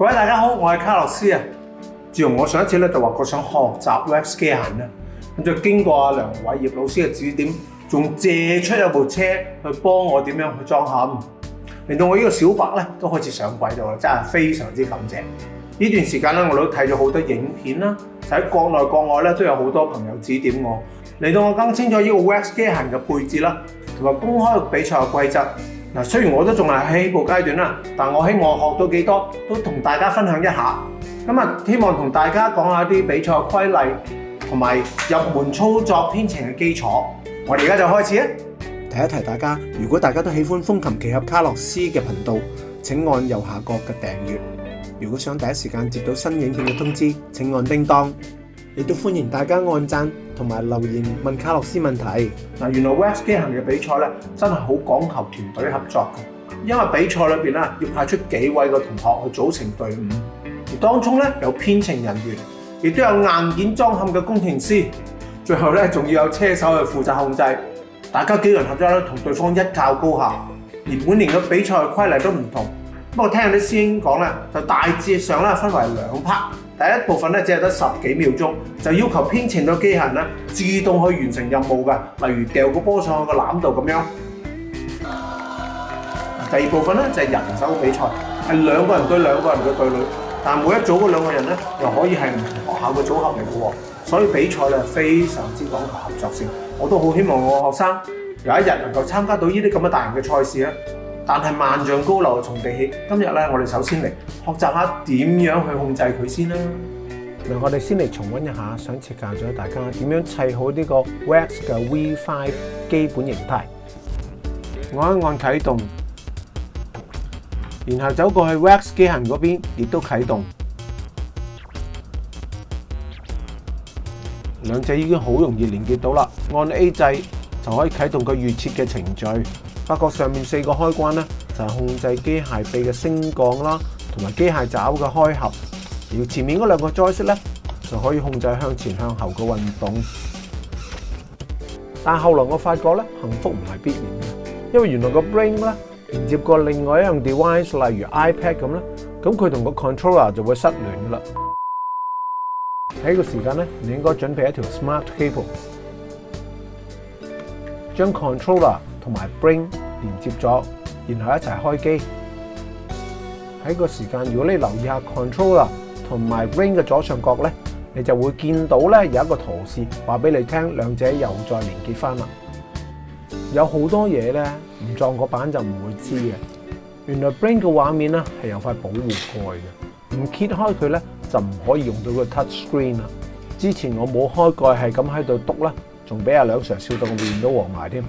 各位大家好，我系卡洛斯啊。自从我上一次咧就话过想学习 WRC n 啦，咁就经过阿梁伟业老师嘅指点，仲借出一部车去帮我点样去装嵌，令到我呢个小白咧都开始上轨道啦，真系非常之感谢。呢段时间咧，我都睇咗好多影片啦，就喺国内国外咧都有好多朋友指点我，令到我更清楚呢个 WRC n 嘅配置啦，同埋公开嘅比赛嘅规则。嗱，雖然我都仲係起步階段啦，但我希望學到幾多都同大家分享一下。咁啊，希望同大家講下啲比賽規例同埋入門操作編程嘅基礎。我哋而家就開始啊！提一提大家，如果大家都喜歡風琴奇俠卡洛斯嘅頻道，請按右下角嘅訂閱。如果想第一時間接到新影片嘅通知，請按叮當。亦都歡迎大家按讚。同埋留言問卡洛斯問題嗱，原來 w t c 行嘅比賽咧真係好講求團隊合作嘅，因為比賽裏边咧要派出幾位嘅同學去組成隊伍，而當中咧有編程人員，亦都有硬件裝嵌嘅工程師，最後咧仲要有車手去負責控制，大家幾人合作咧同對方一较高下，而每年嘅比賽規例都唔同，不過聽啲師兄講咧就大致上咧分為兩 part。第一部分咧，只係得十幾秒鐘，就要求編程個機械咧自動去完成任務㗎，例如掉個波上去個攬度咁樣。第二部分咧就係人手比賽，係兩個人對兩個人嘅對裏，但每一組嗰兩個人咧又可以係唔同學校嘅組合嚟嘅喎，所以比賽咧非常之講求合作性。我都好希望我學生有一日能夠參加到呢啲咁嘅大型嘅賽事咧。但系萬丈高樓從地起，今日咧，我哋首先嚟學習下點樣去控制佢先啦。嗱，我哋先嚟重温一下想設教咗大家點樣砌好呢個 Wax 嘅 V5 基本形態。我一按啟動，然後走過去 Wax 機械嗰邊亦都啟動，兩者已經好容易連結到啦。按 A 制。就可以启动佢预设嘅程序，发觉上面四个开关咧就系控制机械臂嘅升降啦，同埋机械爪嘅开合。而前面嗰两个 joystick 咧就可以控制向前向后嘅运动。但后来我发觉咧，幸福唔系必然嘅，因为原来个 brain 咧连接过另外一样 device，例如 iPad 咁咧，咁佢同个 controller 就会失联啦。喺个时间咧，你应该准备一条 smart cable。将 controller 同埋 b r i n g 连接咗，然后一齐开机。喺个时间，如果你留意下 controller 同埋 b r i n g 嘅左上角咧，你就会见到咧有一个图示，话俾你听，两者又再连接翻啦。有好多嘢咧唔撞个板就唔会知嘅。原来 b r i n g 嘅画面咧系有块保护盖嘅，唔揭开佢咧就唔可以用到个 touch screen 啦。之前我冇开盖系咁喺度读啦。仲俾阿兩 Sir 笑到面都黃埋添。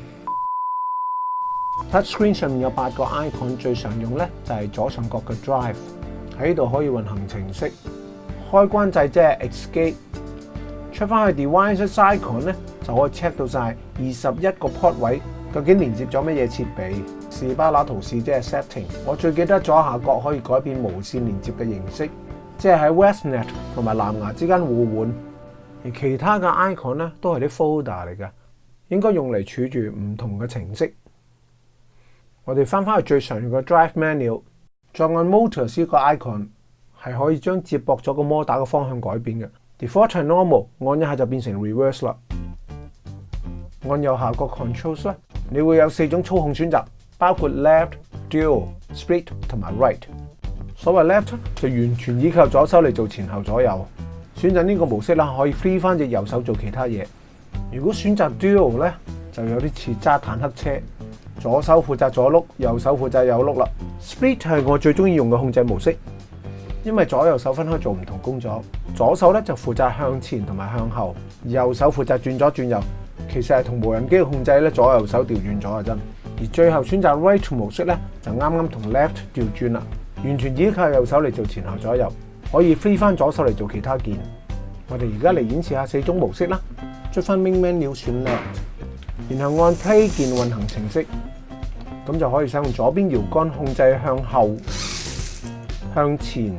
Touch Screen 上面有八個 icon，最常用咧就係左上角嘅 Drive，喺呢度可以運行程式。開關掣即係 e s c a p e 出翻去 Device Icon 咧就可以 check 到晒二十一個 port 位究竟連接咗乜嘢設備。士巴拿圖示即係 Setting，我最記得左下角可以改變無線連接嘅形式，即係喺 w e s t n e t 同埋藍牙之間互換。而其他嘅 icon 咧都係啲 folder 嚟嘅，應該用嚟儲住唔同嘅程式。我哋翻返去最常用嘅 Drive Menu，再按 Motors 呢個 icon 係可以將接駁咗個摩打嘅方向改變嘅。Default Normal 按一下就變成 Reverse 啦。按右下角 Controls，咧，你會有四種操控選擇，包括 Left、Dual、Split 同埋 Right。所謂 Left 就完全依靠左手嚟做前後左右。选择呢个模式啦，可以 free 翻只右手做其他嘢。如果选择 Dual 咧，就有啲似揸坦克车，左手负责左碌，右手负责右碌啦。Split 系我最中意用嘅控制模式，因为左右手分开做唔同工作。左手咧就负责向前同埋向后，右手负责转左转右。其实系同无人机嘅控制咧，左右手调转咗啊！真。而最后选择 r i g h t 模式咧，就啱啱同 Left 调转啦，完全依靠右手嚟做前后左右。可以飛翻左手嚟做其他鍵。我哋而家嚟演示下四種模式啦。出翻 Main Menu 然後按 Play 键運行程式，咁就可以使用左邊搖桿控制向後、向前、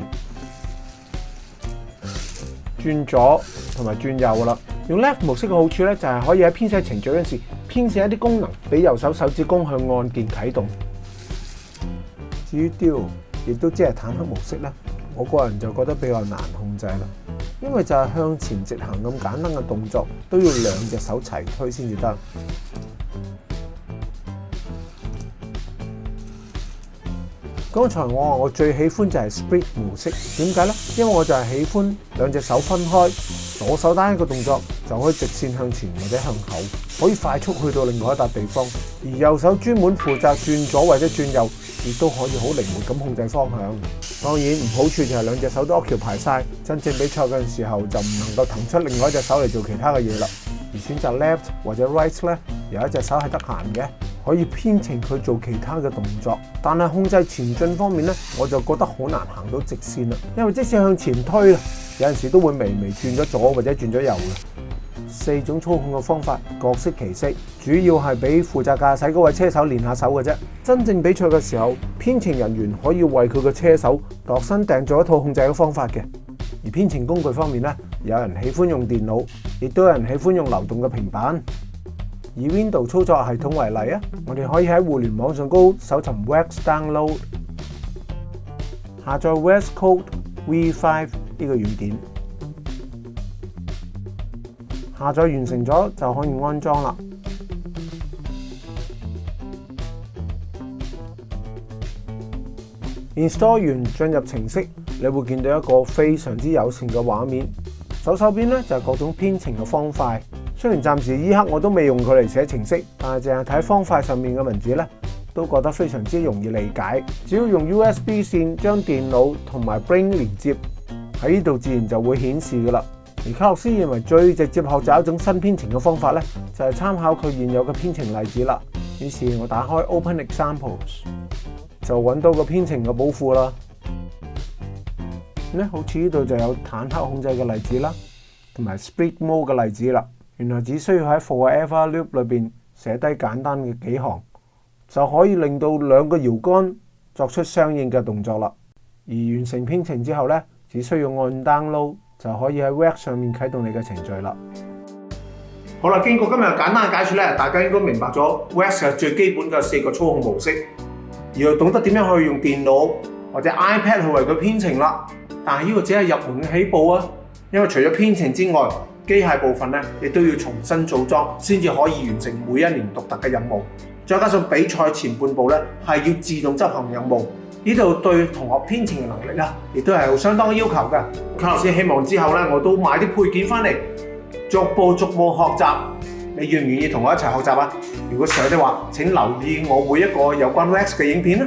轉左同埋轉右啦。用 Left 模式嘅好處咧，就係可以喺編寫程序嗰陣時編寫一啲功能，俾右手手指公向按鍵启動。至於 d l 亦都即係坦克模式啦。我個人就覺得比較難控制啦，因為就係向前直行咁簡單嘅動作，都要兩隻手齊推先至得。剛才我話我最喜歡就係 split 模式，點解呢？因為我就係喜歡兩隻手分開，左手單一個動作就可以直線向前或者向後，可以快速去到另外一笪地方；而右手專門負責轉左或者轉右，亦都可以好靈活咁控制方向。當然唔好處就係兩隻手都 o c c u p 排晒，真正比賽嗰陣時候就唔能夠騰出另外一隻手嚟做其他嘅嘢啦。而選擇 left 或者 right 咧，有一隻手係得閒嘅，可以編程佢做其他嘅動作。但係控制前進方面咧，我就覺得好難行到直線啦。因為即使向前推啦，有陣時都會微微轉咗左或者轉咗右嘅。四种操控嘅方法各释其色，主要系俾负责驾驶嗰位车手练下手嘅啫。真正比赛嘅时候，编程人员可以为佢嘅车手度身订做一套控制嘅方法嘅。而编程工具方面咧，有人喜欢用电脑，亦都有人喜欢用流动嘅平板。以 Windows 操作系统为例啊，我哋可以喺互联网上高搜寻 w a x Download，下载 w a x Code V5 呢个软件。下載完成咗就可以安裝啦。Install 完進入程式，你會見到一個非常之友善嘅畫面。左手邊咧就係各種編程嘅方塊。雖然暫時依刻我都未用佢嚟寫程式，但係淨係睇方塊上面嘅文字咧，都覺得非常之容易理解。只要用 USB 線將電腦同埋 Brain 連接喺呢度，自然就會顯示噶啦。而卡洛斯认为最直接学习一种新编程嘅方法咧，就系参考佢现有嘅编程例子啦。于是我打开 Open Examples，就揾到个编程嘅宝库啦。咧好似呢度就有坦克控制嘅例子啦，同埋 Speedo m d e 嘅例子啦。原来只需要喺 for ever loop 里边写低简单嘅几行，就可以令到两个摇杆作出相应嘅动作啦。而完成编程之后咧，只需要按 download。就可以喺 WAS 上面啟動你嘅程序啦。好啦，經過今日簡單解説咧，大家應該明白咗 WAS 係最基本嘅四個操控模式，而又懂得點樣去用電腦或者 iPad 去為佢編程啦。但係呢個只係入門嘅起步啊，因為除咗編程之外，機械部分咧亦都要重新組裝，先至可以完成每一年獨特嘅任務。再加上比賽前半部咧，係要自動執行任務。呢度對同學編程嘅能力啦，亦都係相當要求嘅。老師希望之後咧，我都買啲配件翻嚟，逐步逐步學習。你願唔願意同我一齊學習啊？如果想嘅話，請留意我每一個有關 Wax 嘅影片啦。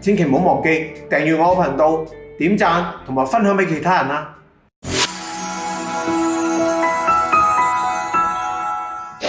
千祈唔好忘記訂閱我嘅頻道、點贊同埋分享俾其他人啊！